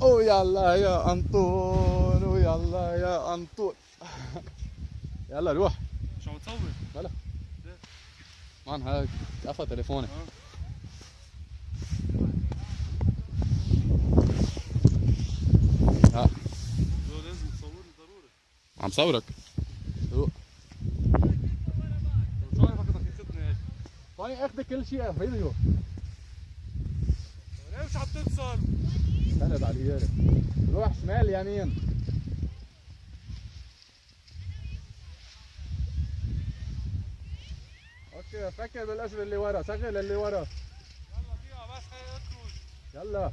ويلا يا انطون ويلا يا انطون يلا روح. مش عم تصور؟ بلا مان هاي قفا تليفوني آه. ها. لازم تصورني ضروري. عم صورك؟ روح شو عارفك بدك تاخذني هيك. فاني اخذ كل شيء فيديو ليه مش عم تتصل سند على اليارة روح شمال يمين. أوكي فكر بالقشر اللي ورا شغل اللي ورا. يلا فيها بس اخرج يلا يلا.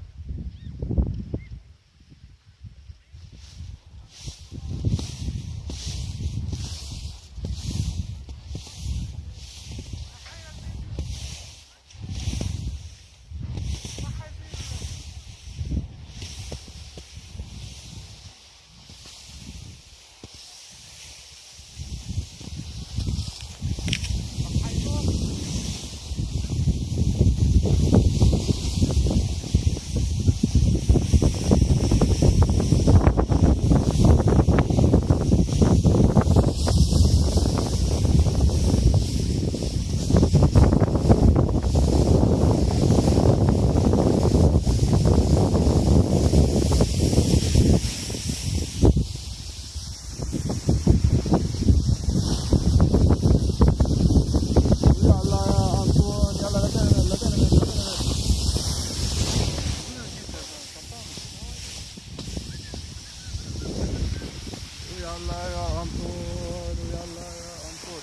يلا يا انطون يلا يا انطون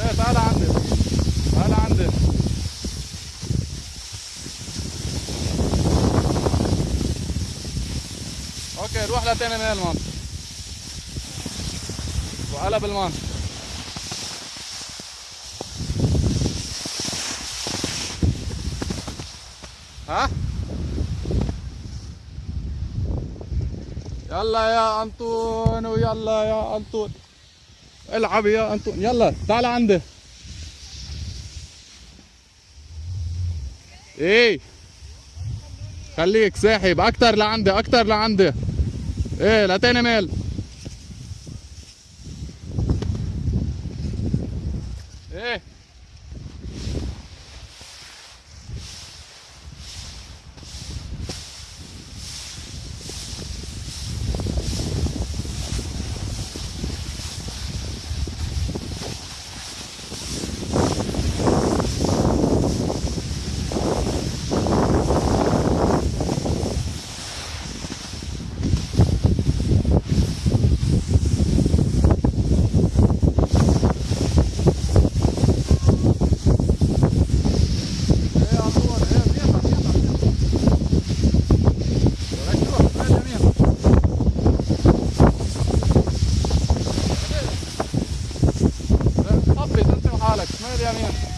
إيه تعال عندي تعال عندي أوكي روح لتاني ميل مان وقلب المان ها؟ يلا يا أنطون ويلا يا أنطون. العب يا أنطون. يلا تعال عندي. إيه؟ خليك ساحب. أكتر لعندي أكتر لعندي. إيه لتاني ميل إيه إيه يا انطون إيه بيطلع بيطلع بيطلع ولك روح شمال يمين طبي انت وحالك شمال يمين